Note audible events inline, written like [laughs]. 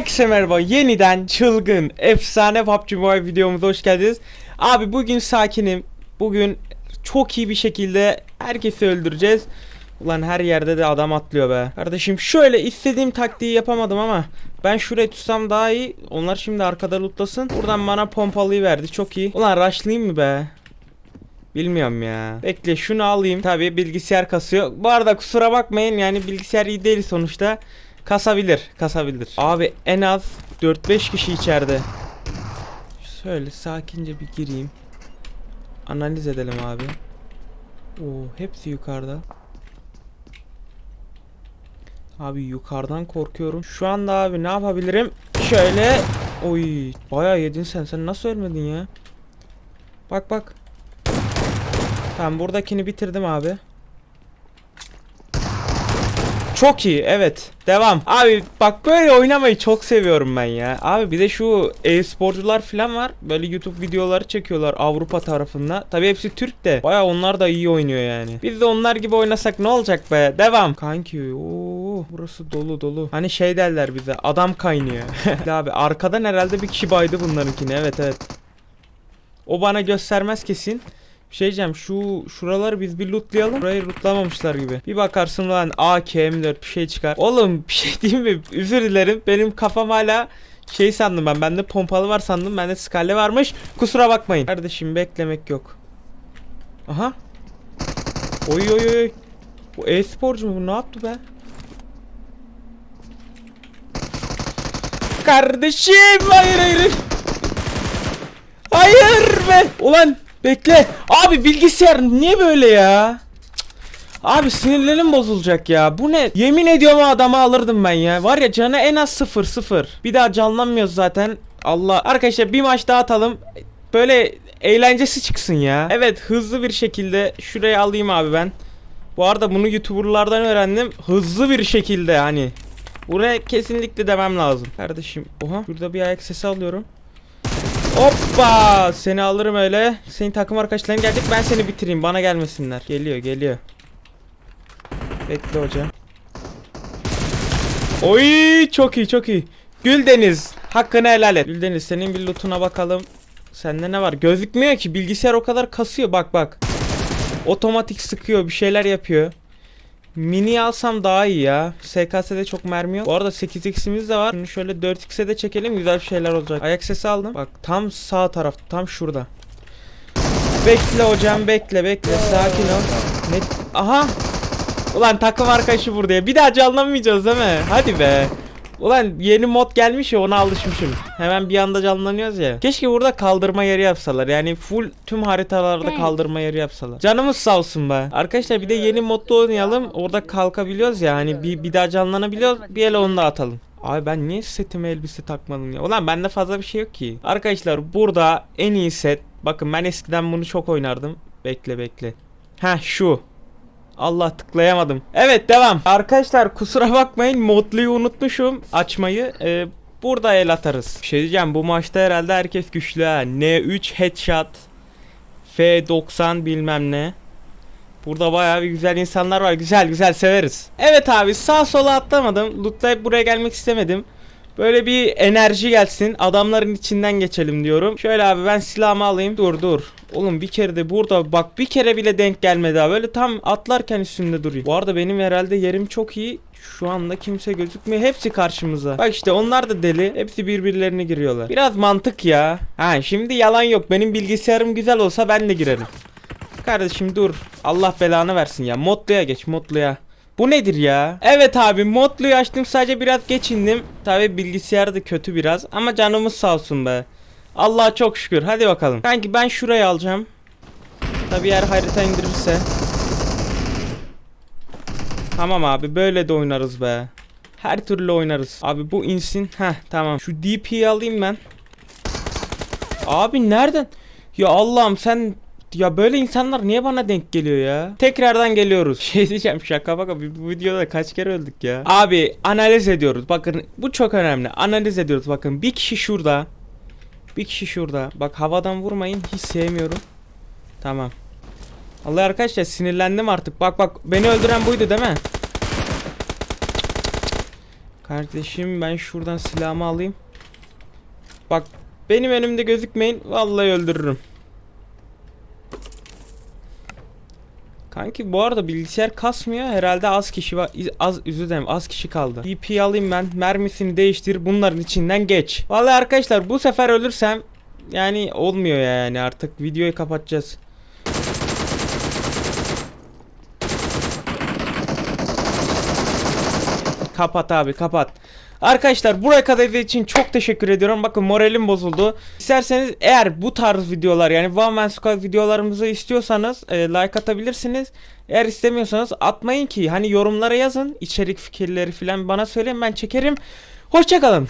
Herkese merhaba. Yeniden çılgın, efsane PUBG Mobile videomuza hoş geldiniz. Abi bugün sakinim. Bugün çok iyi bir şekilde herkesi öldüreceğiz. Ulan her yerde de adam atlıyor be. Kardeşim şöyle istediğim taktiği yapamadım ama ben şuraya tutsam daha iyi. Onlar şimdi arkada lootlasın. Buradan bana pompalıyı verdi. Çok iyi. Ulan rushlayayım mı be? Bilmiyorum ya. Bekle şunu alayım. Tabii bilgisayar kasıyor. Bu arada kusura bakmayın yani bilgisayar iyi değil sonuçta. Kasabilir, kasabilir. Abi en az 4-5 kişi içeride. Şöyle sakince bir gireyim. Analiz edelim abi. Oo, hepsi yukarıda. Abi yukarıdan korkuyorum. Şu anda abi ne yapabilirim? Şöyle. Oy, bayağı yedin sen. Sen nasıl ölmedin ya? Bak bak. Tamam buradakini bitirdim abi. Çok iyi evet. Devam. Abi bak böyle oynamayı çok seviyorum ben ya. Abi bir de şu e-sporcular falan var. Böyle YouTube videoları çekiyorlar Avrupa tarafında. Tabi hepsi Türk de. Baya onlar da iyi oynuyor yani. Biz de onlar gibi oynasak ne olacak be? Devam. Kanki ooo burası dolu dolu. Hani şey derler bize adam kaynıyor. [laughs] Abi arkadan herhalde bir kişi baydı bunlarınkini. Evet evet. O bana göstermez kesin bir şey diyeceğim şu şuraları biz bir lootlayalım. Burayı lootlamamışlar gibi. Bir bakarsın lan AK M4 bir şey çıkar. Oğlum bir şey diyeyim mi? Özür dilerim. Benim kafam hala şey sandım ben. Bende pompalı var sandım. Bende skalle varmış. Kusura bakmayın. Kardeşim beklemek yok. Aha. Oy oy oy. Bu e-sporcu mu bu? Ne yaptı be? Kardeşim hayır hayır. Hayır be. Ulan Bekle. Abi bilgisayar niye böyle ya? Abi sinirlerim bozulacak ya. Bu ne? Yemin ediyorum adamı alırdım ben ya. Var ya canı en az 0 0. Bir daha canlanmıyoruz zaten. Allah. Arkadaşlar bir maç daha atalım. Böyle eğlencesi çıksın ya. Evet hızlı bir şekilde şuraya alayım abi ben. Bu arada bunu YouTuber'lardan öğrendim. Hızlı bir şekilde hani. Buraya kesinlikle demem lazım. Kardeşim. Oha. Şurada bir ayak sesi alıyorum. Hoppa seni alırım öyle. Senin takım arkadaşların gelecek ben seni bitireyim bana gelmesinler. Geliyor geliyor. Bekle hoca. Oy çok iyi çok iyi. Güldeniz hakkını helal et. Güldeniz senin bir lootuna bakalım. Sende ne var? Gözükmüyor ki bilgisayar o kadar kasıyor bak bak. Otomatik sıkıyor bir şeyler yapıyor. Mini alsam daha iyi ya. SKS'de çok mermi yok. Bu arada 8x'imiz de var. Şunu şöyle 4x'e de çekelim. Güzel bir şeyler olacak. Ayak sesi aldım. Bak tam sağ taraf. Tam şurada. Bekle hocam bekle bekle. Sakin ol. Ne? Aha. Ulan takım arkadaşı burada. Bir daha canlanmayacağız değil mi? Hadi be. Ulan yeni mod gelmiş ya ona alışmışım. Hemen bir anda canlanıyoruz ya. Keşke burada kaldırma yeri yapsalar. Yani full tüm haritalarda kaldırma yeri yapsalar. Canımız sağ olsun be. Arkadaşlar bir de yeni modda oynayalım. Orada kalkabiliyoruz ya. Hani bir, bir daha canlanabiliyoruz. Bir ele onu da atalım. Abi ben niye setime elbise takmadım ya? Ulan bende fazla bir şey yok ki. Arkadaşlar burada en iyi set. Bakın ben eskiden bunu çok oynardım. Bekle bekle. Ha şu. Allah tıklayamadım. Evet devam. Arkadaşlar kusura bakmayın modluyu unutmuşum açmayı. Ee, burada el atarız. Bir şey diyeceğim bu maçta herhalde herkes güçlü ha. N3 headshot. F90 bilmem ne. Burada bayağı bir güzel insanlar var. Güzel güzel severiz. Evet abi sağ sola atlamadım. Lootlayıp buraya gelmek istemedim. Böyle bir enerji gelsin. Adamların içinden geçelim diyorum. Şöyle abi ben silahımı alayım. Dur dur. Oğlum bir kere de burada bak bir kere bile denk gelmedi abi. Böyle tam atlarken üstünde duruyor. Bu arada benim herhalde yerim çok iyi. Şu anda kimse gözükmüyor. Hepsi karşımıza. Bak işte onlar da deli. Hepsi birbirlerine giriyorlar. Biraz mantık ya. Ha şimdi yalan yok. Benim bilgisayarım güzel olsa ben de girerim. Kardeşim dur. Allah belanı versin ya. Modluya geç modluya. Bu nedir ya? Evet abi modluyu açtım sadece biraz geçindim. Tabi bilgisayar da kötü biraz ama canımız sağ olsun be. Allah'a çok şükür hadi bakalım. Kanki ben şurayı alacağım. Tabi eğer harita indirirse. Tamam abi böyle de oynarız be. Her türlü oynarız. Abi bu insin. Heh tamam. Şu DP'yi alayım ben. Abi nereden? Ya Allah'ım sen ya böyle insanlar niye bana denk geliyor ya? Tekrardan geliyoruz. [laughs] Şey diyeceğim şaka baka bu videoda kaç kere öldük ya. Abi analiz ediyoruz. Bakın bu çok önemli. Analiz ediyoruz. Bakın bir kişi şurada. Bir kişi şurada. Bak havadan vurmayın. Hiç sevmiyorum. Tamam. Allah arkadaşlar sinirlendim artık. Bak bak beni öldüren buydu değil mi? Kardeşim ben şuradan silahımı alayım. Bak benim önümde gözükmeyin. Vallahi öldürürüm. Kanki bu arada bilgisayar kasmıyor. Herhalde az kişi var. Az özür az kişi kaldı. DP alayım ben. Mermisini değiştir. Bunların içinden geç. Vallahi arkadaşlar bu sefer ölürsem yani olmuyor yani artık videoyu kapatacağız. Kapat abi kapat. Arkadaşlar buraya kadar izlediğiniz için çok teşekkür ediyorum. Bakın moralim bozuldu. İsterseniz eğer bu tarz videolar yani One Man Squad videolarımızı istiyorsanız e, like atabilirsiniz. Eğer istemiyorsanız atmayın ki hani yorumlara yazın içerik fikirleri falan bana söyleyin ben çekerim. Hoşçakalın.